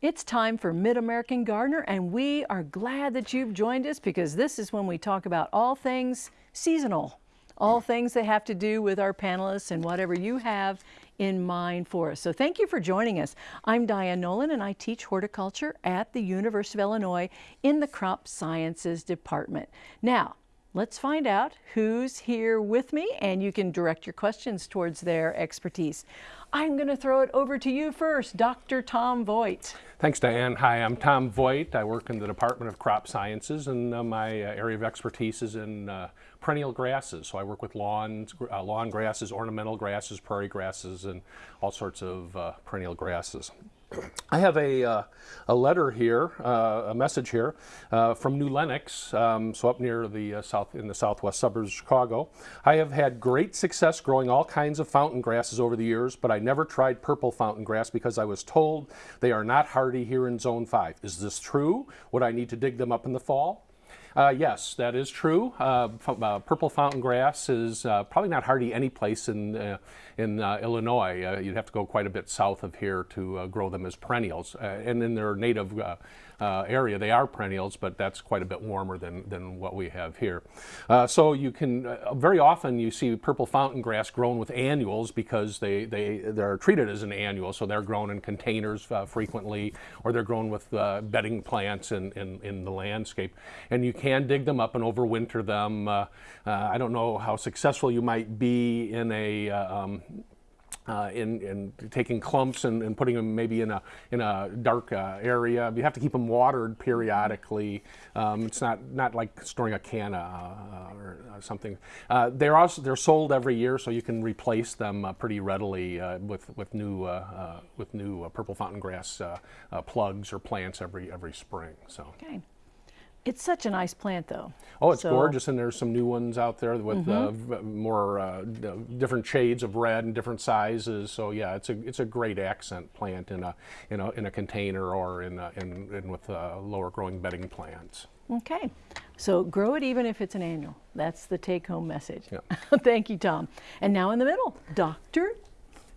It's time for Mid-American Gardener and we are glad that you've joined us because this is when we talk about all things seasonal, all things that have to do with our panelists and whatever you have in mind for us. So thank you for joining us. I'm Diane Nolan and I teach horticulture at the University of Illinois in the Crop Sciences Department. Now, Let's find out who's here with me and you can direct your questions towards their expertise. I'm going to throw it over to you first, Dr. Tom Voigt. Thanks, Diane. Hi, I'm Tom Voigt. I work in the Department of Crop Sciences and uh, my uh, area of expertise is in uh, perennial grasses. So I work with lawns, uh, lawn grasses, ornamental grasses, prairie grasses, and all sorts of uh, perennial grasses. I have a, uh, a letter here, uh, a message here uh, from New Lenox, um, so up near the uh, south in the southwest suburbs of Chicago. I have had great success growing all kinds of fountain grasses over the years, but I never tried purple fountain grass because I was told they are not hardy here in Zone 5. Is this true? Would I need to dig them up in the fall? Uh, yes, that is true. Uh, uh, purple fountain grass is uh, probably not hardy any place in, uh, in uh, Illinois. you'd have to go quite a bit south of here to grow them as perennials. and in their native uh, area. They are perennials, but that's quite a bit warmer than, than what we have here. Uh, so you can, uh, very often you see purple fountain grass grown with annuals because they, they, they're treated as an annual. So they're grown in containers uh, frequently, or they're grown with uh, bedding plants in, in, in, the landscape. And you can dig them up and overwinter them. Uh, I don't know how successful you might be in a um, uh, in, in, taking clumps and, and, putting them maybe in a in a dark uh, area. You have to keep them watered periodically. Um, it's not not like storing a canna uh, or uh, something. Uh, they're also they're sold every year, so you can replace them uh, pretty readily with with new with new purple fountain grass plugs or plants every every spring. So. Okay. It's such a nice plant, though. Oh, it's so. gorgeous, and there's some new ones out there with mm -hmm. uh, more uh, different shades of red and different sizes. So yeah, it's a it's a great accent plant in a in a in a container or in a, in, in with uh, lower growing bedding plants. Okay, so grow it even if it's an annual. That's the take-home message. Yeah. Thank you, Tom. And now in the middle, Dr.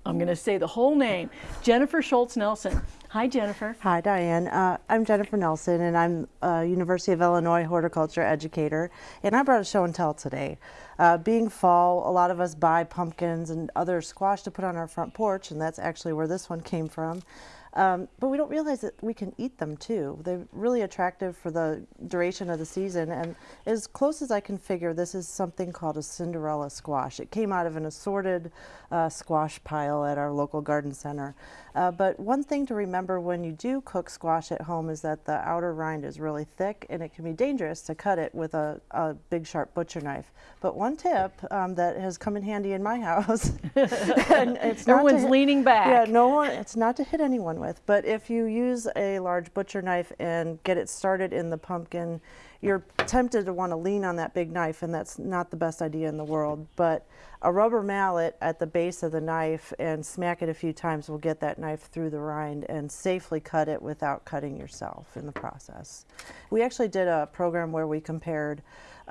I'm going to say the whole name, Jennifer Schultz Nelson. Hi, Jennifer. Hi, Diane. Uh, I'm Jennifer Nelson, and I'm a University of Illinois horticulture educator, and I brought a show and tell today. Uh, being fall, a lot of us buy pumpkins and other squash to put on our front porch, and that's actually where this one came from. Um, but we don't realize that we can eat them too. They're really attractive for the duration of the season. And as close as I can figure, this is something called a Cinderella squash. It came out of an assorted uh, squash pile at our local garden center. Uh, but one thing to remember when you do cook squash at home is that the outer rind is really thick and it can be dangerous to cut it with a, a big sharp butcher knife. But one tip um, that has come in handy in my house, and it's Everyone's leaning back. Yeah, no one, it's not to hit anyone with, but if you use a large butcher knife and get it started in the pumpkin, you're tempted to want to lean on that big knife and that's not the best idea in the world. But a rubber mallet at the base of the knife and smack it a few times will get that knife through the rind and safely cut it without cutting yourself in the process. We actually did a program where we compared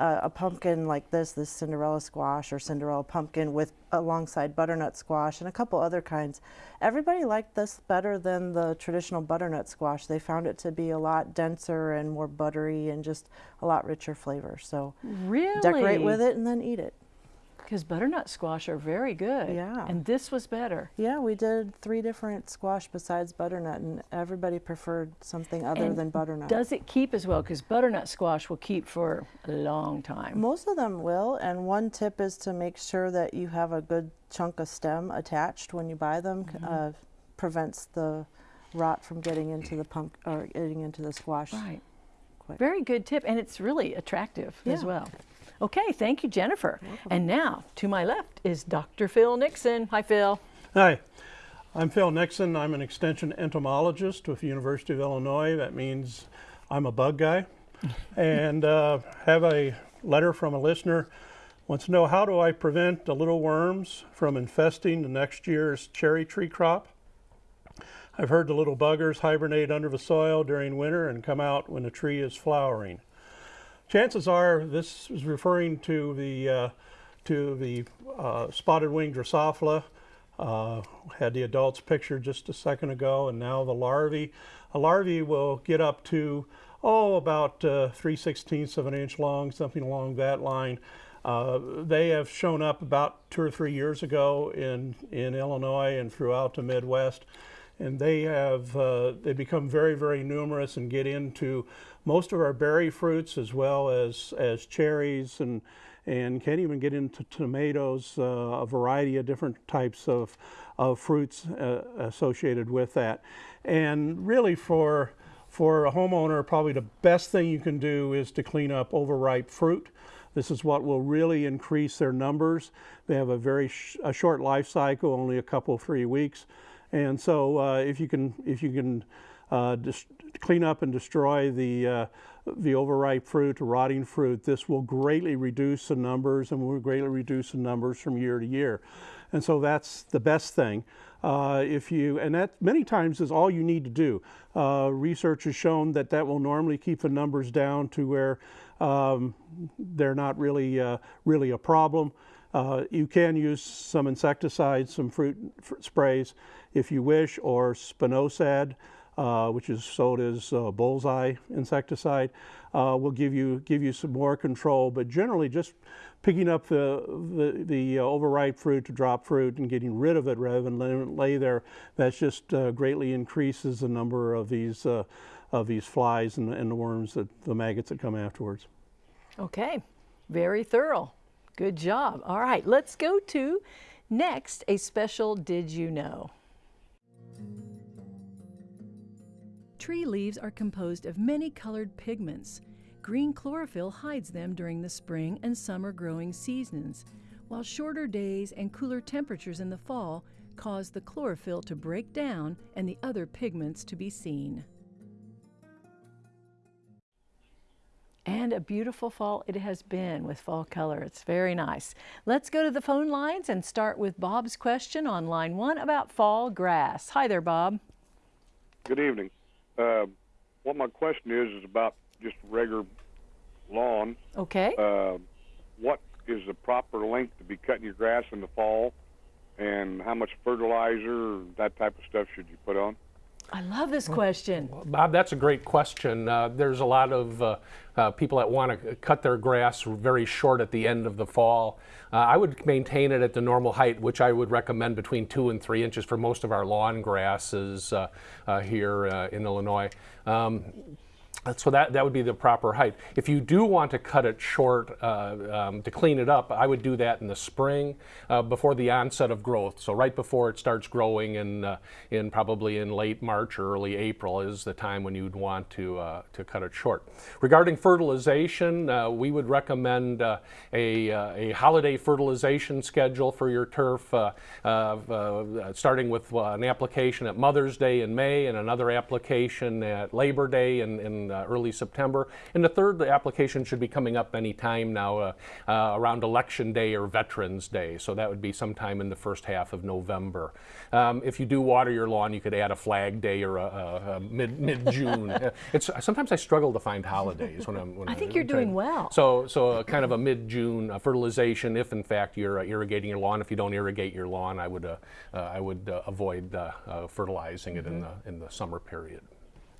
uh, a pumpkin like this, this Cinderella squash or Cinderella pumpkin with alongside butternut squash and a couple other kinds. Everybody liked this better than the traditional butternut squash. They found it to be a lot denser and more buttery and just a lot richer flavor. So really? decorate with it and then eat it. Because butternut squash are very good. Yeah. And this was better. Yeah, we did three different squash besides butternut, and everybody preferred something other and than butternut. Does it keep as well? Because butternut squash will keep for a long time. Most of them will, and one tip is to make sure that you have a good chunk of stem attached when you buy them. Mm -hmm. uh, prevents the rot from getting into the pump or getting into the squash. Right. Quick. Very good tip, and it's really attractive yeah. as well. Okay, thank you, Jennifer. And now, to my left is Dr. Phil Nixon. Hi, Phil. Hi, I'm Phil Nixon. I'm an extension entomologist with the University of Illinois. That means I'm a bug guy. and uh, have a letter from a listener wants to know how do I prevent the little worms from infesting the next year's cherry tree crop? I've heard the little buggers hibernate under the soil during winter and come out when the tree is flowering. Chances are this is referring to the, uh, to the uh, spotted wing Drosophila. Uh, had the adults pictured just a second ago, and now the larvae. A larvae will get up to, oh, about uh, 3 sixteenths of an inch long, something along that line. Uh, they have shown up about two or three years ago in, in Illinois and throughout the Midwest. And they have uh, they become very, very numerous and get into most of our berry fruits as well as, as cherries and, and can't even get into tomatoes, uh, a variety of different types of, of fruits uh, associated with that. And really for, for a homeowner, probably the best thing you can do is to clean up overripe fruit. This is what will really increase their numbers. They have a very sh a short life cycle, only a couple, three weeks. And so uh, if you can, if you can uh, clean up and destroy the, uh, the overripe fruit, rotting fruit, this will greatly reduce the numbers and will greatly reduce the numbers from year to year. And so that's the best thing. Uh, if you, and that many times is all you need to do. Uh, research has shown that that will normally keep the numbers down to where um, they're not really, uh, really a problem. Uh, you can use some insecticides, some fruit, fruit sprays if you wish, or spinosad, uh, which is sold as uh, bullseye insecticide, uh, will give you give you some more control. But generally, just picking up the the, the uh, overripe fruit to drop fruit and getting rid of it rather than letting it lay there, that just uh, greatly increases the number of these of these flies and, and the worms that the maggots that come afterwards. Okay, very thorough. Good job. All right, let's go to next a special Did You Know? Tree leaves are composed of many colored pigments. Green chlorophyll hides them during the spring and summer growing seasons, while shorter days and cooler temperatures in the fall cause the chlorophyll to break down and the other pigments to be seen. And a beautiful fall it has been with fall color. It's very nice. Let's go to the phone lines and start with Bob's question on line one about fall grass. Hi there, Bob. Good evening. Uh, what my question is is about just regular lawn. Okay. Uh, what is the proper length to be cutting your grass in the fall, and how much fertilizer, that type of stuff, should you put on? I love this question. Bob, that's a great question. Uh, there's a lot of uh, uh, people that want to cut their grass very short at the end of the fall. Uh, I would maintain it at the normal height, which I would recommend between two and three inches for most of our lawn grasses uh, uh, here in Illinois. Um, so that, that would be the proper height. If you do want to cut it short uh, um, to clean it up, I would do that in the spring uh, before the onset of growth. So right before it starts growing in, uh, in probably in late March or early April is the time when you'd want to, uh, to cut it short. Regarding fertilization, uh, we would recommend uh, a, a holiday fertilization schedule for your turf, starting with an application at Mother's Day in May and another application at Labor Day in, in uh, early September. And the third, the application should be coming up any time now uh, uh, around Election Day or Veterans Day. So that would be sometime in the first half of November. Um, if you do water your lawn, you could add a Flag Day or a, a, a mid mid June. it's sometimes I struggle to find holidays when I'm. When I think I'm you're doing well. So so a kind of a mid June fertilization if in fact you're uh, irrigating your lawn. If you don't irrigate your lawn, I would uh, uh, I would avoid fertilizing mm -hmm. it in mm-hmm. the in the summer period.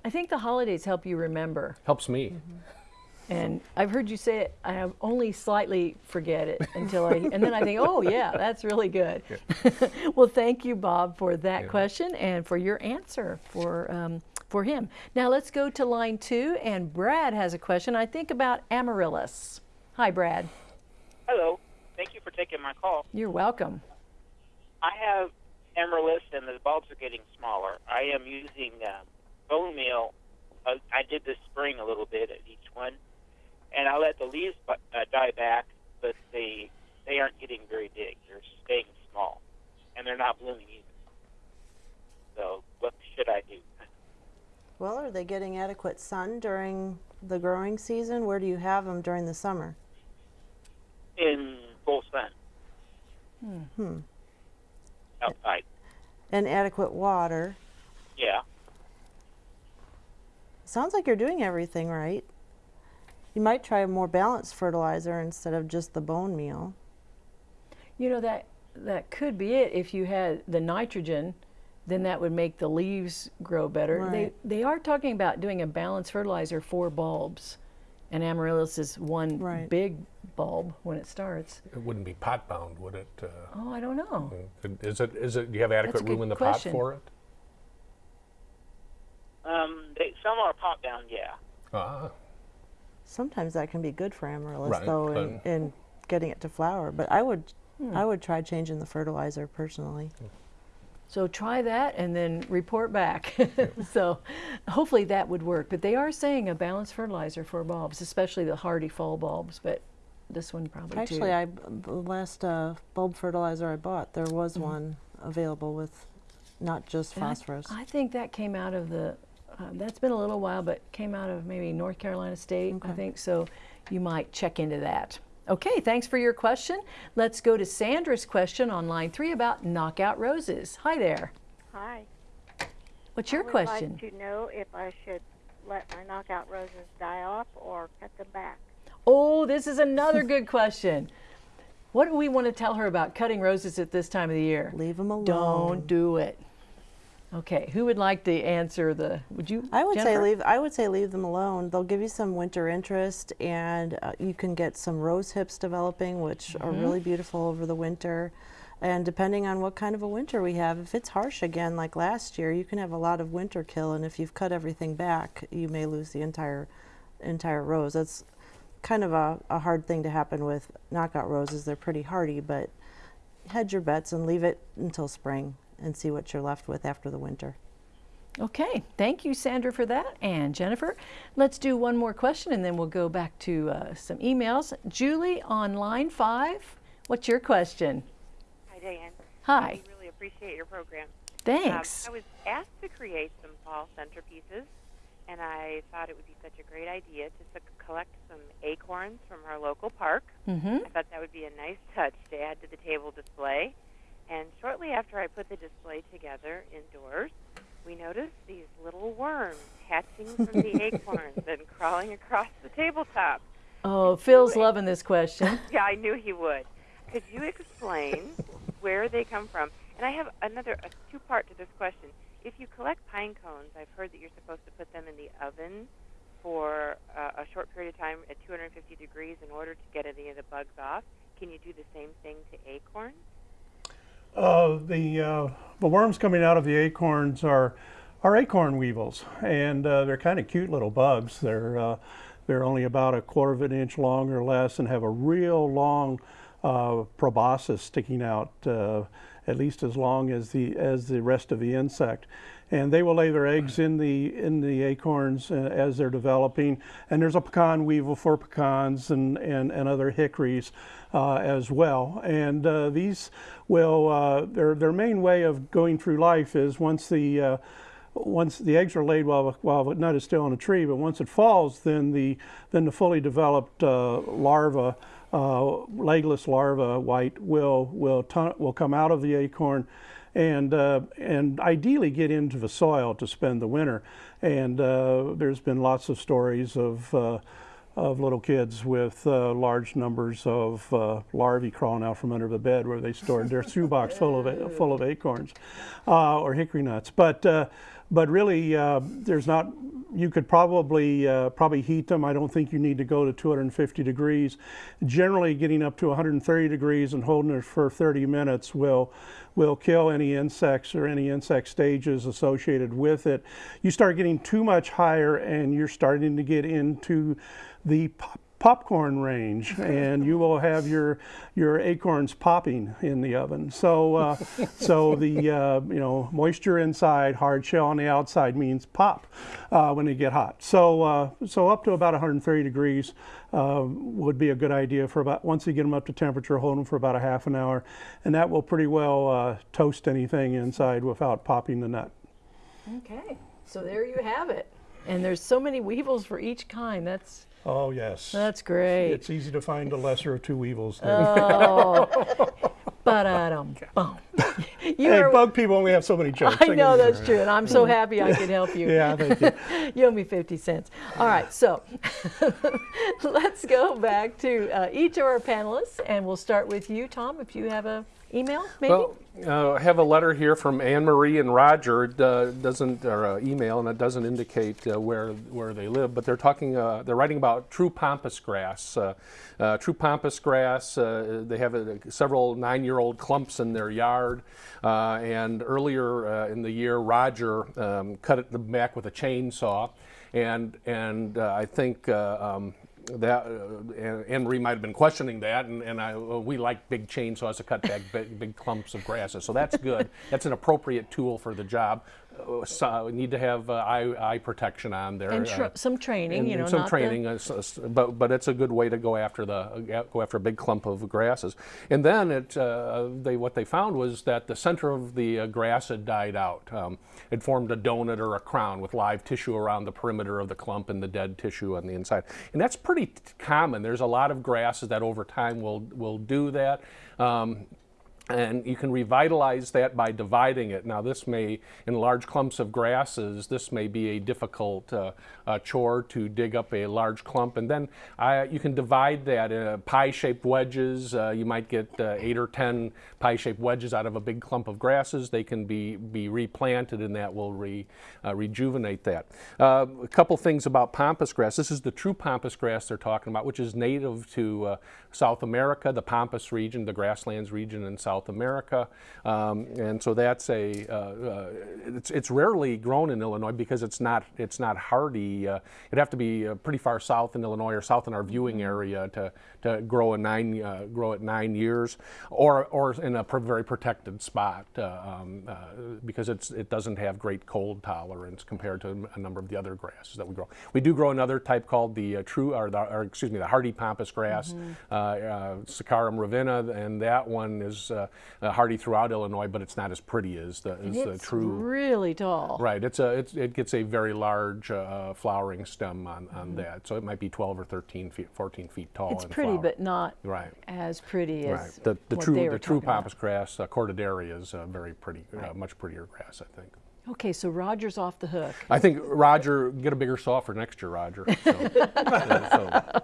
I think the holidays help you remember. Helps me. Mm -hmm. And I've heard you say it, I only slightly forget it until I, and then I think, oh yeah, that's really good. Yeah. well, thank you, Bob, for that yeah. question and for your answer for, um, for him. Now let's go to line two, and Brad has a question, I think, about amaryllis. Hi, Brad. Hello. Thank you for taking my call. You're welcome. I have amaryllis, and the bulbs are getting smaller. I am using uh, bone meal, uh, I did this spring a little bit at each one, and I let the leaves uh, die back, but they they aren't getting very big. They're staying small, and they're not blooming either. So what should I do? Well, are they getting adequate sun during the growing season? Where do you have them during the summer? In full sun. Hmm. hmm. Outside. And adequate water. Yeah. Sounds like you're doing everything right. You might try a more balanced fertilizer instead of just the bone meal. You know that that could be it. If you had the nitrogen, then that would make the leaves grow better. Right. They they are talking about doing a balanced fertilizer for bulbs, and amaryllis is one Right. big bulb when it starts. It wouldn't be pot bound, would it? Uh, Oh, I don't know. Is it, is it, do you have adequate room in the question. pot for it? Um, they, some are pop down, yeah. Ah, Sometimes that can be good for amaryllis, Right, though, in, in getting it to flower. But I would, Hmm. I would try changing the fertilizer personally. So try that and then report back. so hopefully that would work. But they are saying a balanced fertilizer for bulbs, especially the hardy fall bulbs. But this one probably too. Actually, I the last uh, bulb fertilizer I bought, there was Mm-hmm. one available with not just And I- phosphorus. I, think that came out of the. Uh, that's been a little while, but came out of maybe North Carolina State, I think. So you might check into that. Okay, thanks for your question. Let's go to Sandra's question on line three about knockout roses. Hi there. Hi. What's your I would question? like to know if I should let my knockout roses die off or cut them back. Oh, this is another good question. What do we want to tell her about cutting roses at this time of the year? Leave them alone. Don't do it. Okay, who would like to answer the? Would you? I would say leave. I would say leave them alone. They'll give you some winter interest, and uh, you can get some rose hips developing, which are Mm-hmm. really beautiful over the winter. And depending on what kind of a winter we have, if it's harsh again like last year, you can have a lot of winter kill. And if you've cut everything back, you may lose the entire entire rose. That's kind of a, a hard thing to happen with knockout roses. They're pretty hardy, but hedge your bets and leave it until spring and see what you're left with after the winter. Okay, thank you, Sandra, for that. And Jennifer, let's do one more question and then we'll go back to uh, some emails. Julie on line five, what's your question? Hi, Diane. Hi, We really appreciate your program. thanks. Um, I was asked to create some fall centerpieces, and I thought it would be such a great idea to s- collect some acorns from our local park. mm-hmm. I thought that would be a nice touch to add to the table display. And shortly after I put the display together indoors, we noticed these little worms hatching from the acorns and crawling across the tabletop. Oh, Phil's loving this question. Yeah, I knew he would. Could you explain where they come from? And I have another a two-part to this question. If you collect pine cones, I've heard that you're supposed to put them in the oven for uh, a short period of time at 250 degrees in order to get any of the bugs off. Can you do the same thing to acorns? Uh, the uh, the worms coming out of the acorns are are acorn weevils, and uh, they're kind of cute little bugs. They're uh, they're only about a quarter of an inch long or less, and have a real long uh, proboscis sticking out, uh, at least as long as the as the rest of the insect. And they will lay their eggs in the in the acorns as they're developing. And there's a pecan weevil for pecans and and, and other hickories uh, as well. And uh, these will uh, their their main way of going through life is once the uh, once the eggs are laid while while the nut is still on a tree, but once it falls, then the then the fully developed uh, larva, uh, legless larva, white will will will come out of the acorn, and uh, and ideally get into the soil to spend the winter. And uh, there's been lots of stories of. Uh, of little kids with uh, large numbers of uh, larvae crawling out from under the bed where they stored their shoebox full of full of acorns uh, or hickory nuts. But uh, but really, uh, there's not. You could probably uh, probably heat them. I don't think you need to go to 250 degrees. Generally, getting up to 130 degrees and holding it for 30 minutes will will kill any insects or any insect stages associated with it. You start getting too much higher, and you're starting to get into the popcorn range, and you will have your your acorns popping in the oven. So uh, so the uh, you know moisture inside, hard shell on the outside means pop uh, when they get hot. So uh, so up to about 130 degrees uh, would be a good idea for about once you get them up to temperature, hold them for about a half an hour, and that will pretty well uh, toast anything inside without popping the nut. Okay, so there you have it. And there's so many weevils for each kind. That's Oh yes. that's great. It's easy to find the lesser of two evils. There. Oh, ba-da-dum, boom. You hey, bug people only have so many jokes. I know that's true, and I'm so happy I could help you. Yeah, thank you. you owe me 50 cents. All right, so let's go back to uh, each of our panelists, and we'll start with you, Tom, if you have a email, maybe? Well, uh, I have a letter here from Anne Marie and Roger. It uh, doesn't, or uh, email, and it doesn't indicate uh, where where they live. But they're talking. Uh, they're writing about true pampas grass. Uh, true pampas grass. They have several nine-year-old clumps in their yard. And earlier in the year, Roger um, cut it back with a chainsaw, and and I think. Um, that uh, Marie might have been questioning that, and, and I, uh, we like big chainsaws to cut back big, big clumps of grasses, so that's good. that's an appropriate tool for the job. So we need to have uh, eye, eye protection on there. and uh, some training, and, you know, some not the- training, uh, but but it's a good way to go after the uh, go after a big clump of grasses. And then it uh, they what they found was that the center of the uh, grass had died out. Um, it formed a donut or a crown with live tissue around the perimeter of the clump and the dead tissue on the inside. And that's pretty t- common. There's a lot of grasses that over time will will do that. Um, and you can revitalize that by dividing it. Now, this may, in large clumps of grasses, this may be a difficult uh, uh, chore to dig up a large clump. And then uh, you can divide that in pie-shaped wedges. Uh, you might get uh, eight or ten pie-shaped wedges out of a big clump of grasses. They can be, be replanted, and that will re, uh, rejuvenate that. Uh, a couple things about pampas grass. This is the true pampas grass they're talking about, which is native to uh, South America, the Pampas region, the grasslands region in South America. Um, and so that's a, uh, uh, it's, it's rarely grown in Illinois because it's not, it's not hardy. Uh, it'd have to be uh, pretty far south in Illinois or south in our viewing area to, to grow a nine, uh, grow at nine years or, or in a pr- very protected spot uh, um, uh, because it's, it doesn't have great cold tolerance compared to a number of the other grasses that we grow. We do grow another type called the uh, true, or, the, or excuse me, the hardy pampas grass, uh, uh, Saccharum ravennae, and that one is uh, uh, hardy throughout Illinois, but it's not as pretty as the, as the it's true. really tall. Right, it's a it's, it gets a very large uh, flowering stem on, on Mm-hmm. that, so it might be 12 or 13 feet, 14 feet tall. It's pretty, flower. but not right. as pretty as Right. The, the true the true pampas grass, uh, Cortaderia, is uh, very pretty, uh, much prettier grass, I think. Okay, so Roger's off the hook. I think Roger, get a bigger saw for next year, Roger. So, so-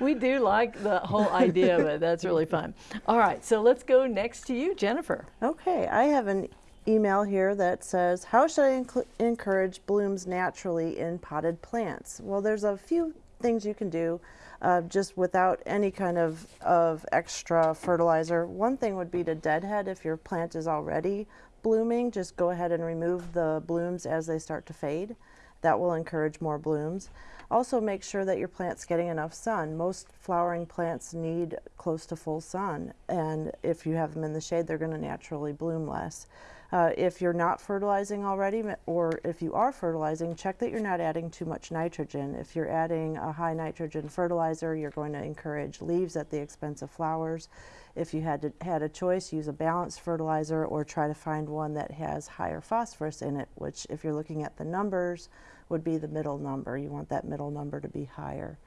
we do like the whole idea of it. That's really fun. All right, so let's go next to you, Jennifer. Okay, I have an email here that says, How should I encourage blooms naturally in potted plants? Well, there's a few things you can do uh, just without any kind of, of extra fertilizer. One thing would be to deadhead if your plant is already blooming, just go ahead and remove the blooms as they start to fade. That will encourage more blooms. Also, make sure that your plant's getting enough sun. Most flowering plants need close to full sun, and if you have them in the shade, they're going to naturally bloom less. Uh, if you're not fertilizing already, or if you are fertilizing, check that you're not adding too much nitrogen. If you're adding a high nitrogen fertilizer, you're going to encourage leaves at the expense of flowers. If you had to, had a choice, use a balanced fertilizer or try to find one that has higher phosphorus in it, which, if you're looking at the numbers, would be the middle number. You want that middle number to be higher.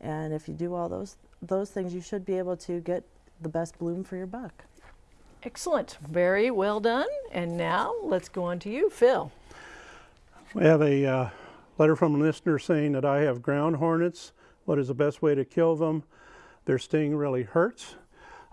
And if you do all those those things, you should be able to get the best bloom for your buck. Excellent. Very well done. And now let's go on to you, Phil. We have a uh, letter from a listener saying that I have ground hornets. What is the best way to kill them? Their sting really hurts.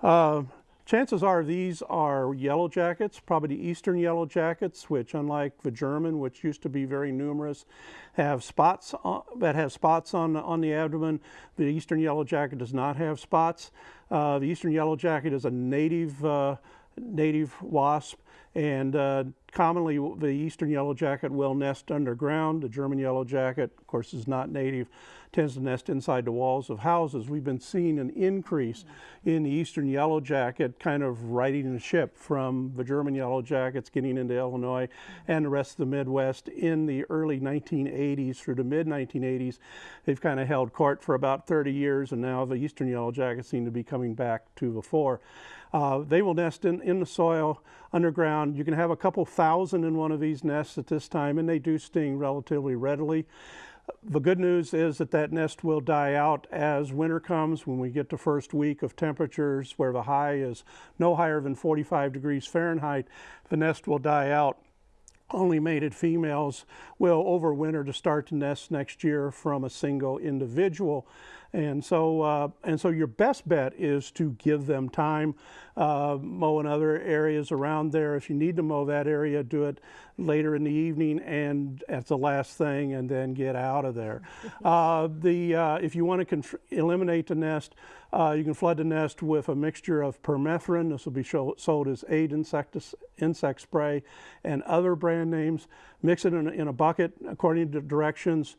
Uh, chances are these are yellow jackets, probably the eastern yellow jackets, which, unlike the German, which used to be very numerous, have spots on, that have spots on on the abdomen. The eastern yellow jacket does not have spots. Uh, the eastern yellow jacket is a native uh, native wasp, and uh, commonly the eastern yellow jacket will nest underground. The German yellow jacket, of course, is not native, tends to nest inside the walls of houses. We've been seeing an increase in the eastern yellow jacket kind of riding the ship from the German yellow jackets getting into Illinois and the rest of the Midwest in the early 1980s through the mid 1980s. They've kind of held court for about 30 years, and now the eastern yellow jackets seem to be coming back to the fore. Uh, they will nest in, in the soil underground. You can have a couple thousand in one of these nests at this time, and they do sting relatively readily. The good news is that that nest will die out as winter comes when we get the first week of temperatures where the high is no higher than 45 degrees Fahrenheit. The nest will die out. Only mated females will overwinter to start to nest next year from a single individual. And so, uh, and so your best bet is to give them time, uh, mow in other areas around there. If you need to mow that area, do it later in the evening and at the last thing, and then get out of there. uh, the uh, if you want to eliminate the nest, uh, you can flood the nest with a mixture of permethrin. This will be show, sold as Eight insectis, insect spray and other brand names. Mix it in a, in a bucket according to directions.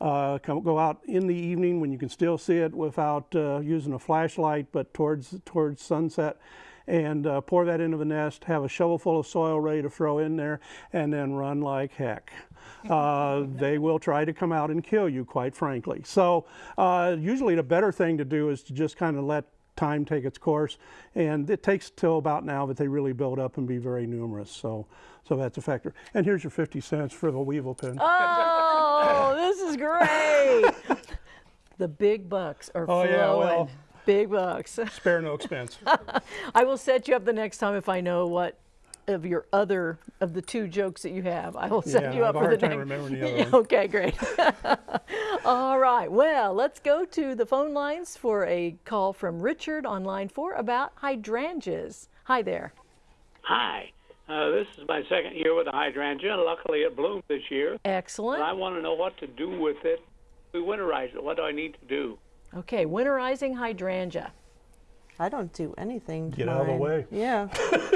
Uh, come, go out in the evening when you can still see it without uh, using a flashlight, but towards towards sunset, and uh, pour that into the nest. Have a shovel full of soil ready to throw in there, and then run like heck. Uh, they will try to come out and kill you, quite frankly. So uh, usually the better thing to do is to just kind of let time take its course, and it takes till about now that they really build up and be very numerous. So, so that's a factor. And here's your 50 cents for the weevil pin. Oh, Oh, this is great. the big bucks are Oh, flowing. yeah, well. Big bucks. Spare no expense. I will set you up the next time if I know what of your other of the two jokes that you have. I will set Yeah, you I up have a for the hard time next. remembering the other Yeah. Okay, great. All right. Well, let's go to the phone lines for a call from Richard on line four about hydrangeas. Hi there. Hi. Uh, this is my second year with a hydrangea. Luckily, it bloomed this year. Excellent. But I want to know what to do with it. We winterize it. What do I need to do? Okay, winterizing hydrangea. I don't do anything to Get out of the way. Yeah,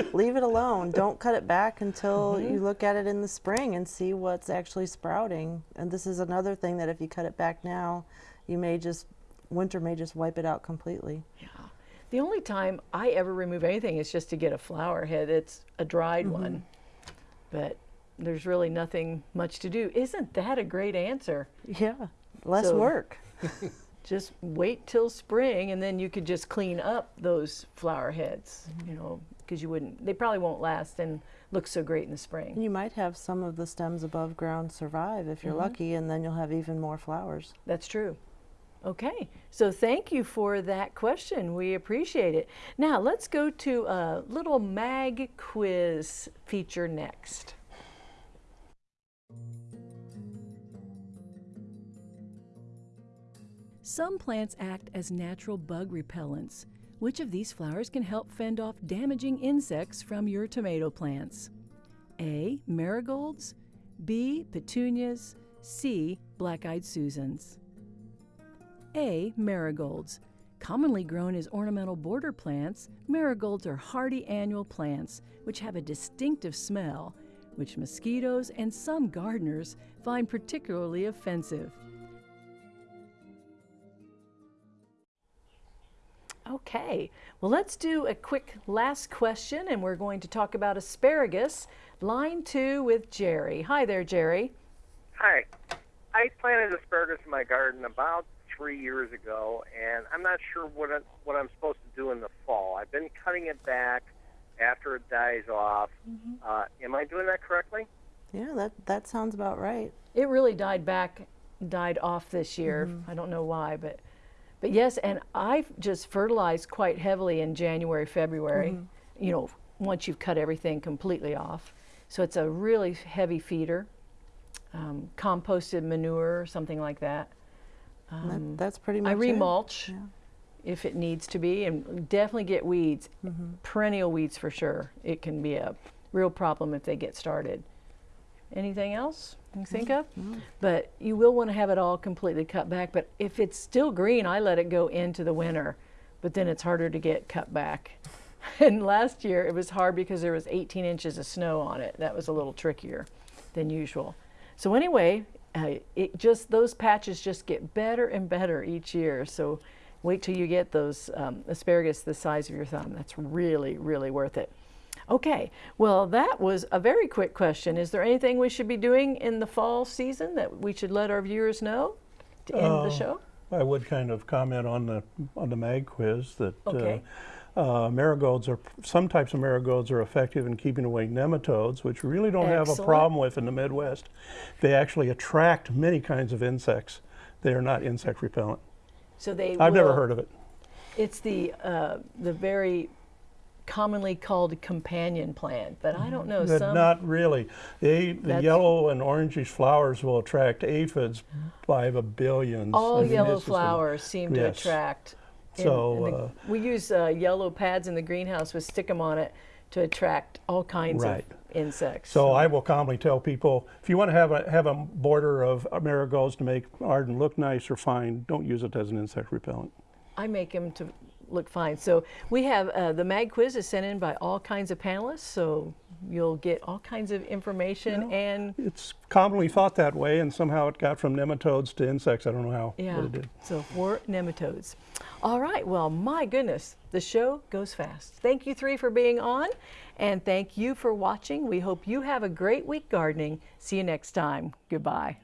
leave it alone. Don't cut it back until Mm-hmm. you look at it in the spring and see what's actually sprouting. And this is another thing that if you cut it back now, you may just winter may just wipe it out completely. The only time I ever remove anything is just to get a flower head. It's a dried Mm-hmm. one, but there's really nothing much to do. Isn't that a great answer? Yeah, less So- work. Just wait till spring, and then you could just clean up those flower heads. Mm-hmm. You know, because you wouldn't. They probably won't last and look so great in the spring. You might have some of the stems above ground survive if you're lucky, and then you'll have even more flowers. That's true. Okay, so thank you for that question. We appreciate it. Now let's go to a little mag quiz feature next. Some plants act as natural bug repellents. Which of these flowers can help fend off damaging insects from your tomato plants? A. Marigolds, B. Petunias, C. Black eyed Susans. A. Marigolds. Commonly grown as ornamental border plants, marigolds are hardy annual plants which have a distinctive smell, which mosquitoes and some gardeners find particularly offensive. Okay, well, let's do a quick last question, and we're going to talk about asparagus. Line two with Jerry. Hi there, Jerry. Hi. I planted asparagus in my garden about three years ago, and I'm not sure what I, what I'm supposed to do in the fall. I've been cutting it back after it dies off. Uh, am I doing that correctly? Yeah, that that sounds about right. It really died back, died off this year. I don't know why, but but yes, and I've just fertilized quite heavily in January, February. You know, once you've cut everything completely off, so it's a really heavy feeder. Um, composted manure, something like that. That, um, that's pretty much I it. remulch if it needs to be, and definitely get weeds, mm-hmm. perennial weeds for sure. It can be a real problem if they get started. Anything else you think of? But you will want to have it all completely cut back. But if it's still green, I let it go into the winter, but then it's harder to get cut back. and last year it was hard because there was 18 inches of snow on it. That was a little trickier than usual. So anyway, uh, it just those patches just get better and better each year. So wait till you get those um, asparagus the size of your thumb. That's really, really worth it. Okay, well, that was a very quick question. Is there anything we should be doing in the fall season that we should let our viewers know to end the Uh, show? I would kind of comment on the on the mag quiz that Okay. uh, uh, marigolds are some types of marigolds are effective in keeping away nematodes, which we really don't have a problem with in the Midwest. They actually attract many kinds of insects. They are not insect repellent. So they I've never heard of it. It's the uh, the very commonly called companion plant, but I don't know some. not really. They, the yellow and orangish flowers will attract aphids by the billions. all yellow this is the- flowers seem to yes. attract. So, the- uh, we use uh, yellow pads in the greenhouse with them on it to attract all kinds Right. of insects. So I will commonly tell people, if you want to have a have a border of marigolds to make garden look nice or fine, don't use it as an insect repellent. I make them to look fine. So we have uh, the mag quiz is sent in by all kinds of panelists, so you'll get all kinds of information and It's commonly thought that way, and somehow it got from nematodes to insects. I don't know how, yeah. it did. So for nematodes. All right. Well, my goodness, the show goes fast. Thank you three for being on, and thank you for watching. We hope you have a great week gardening. See you next time. Goodbye.